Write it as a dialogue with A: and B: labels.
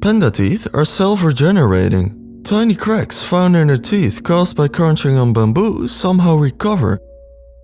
A: Panda teeth are self-regenerating. Tiny cracks found in their teeth caused by crunching on bamboo somehow recover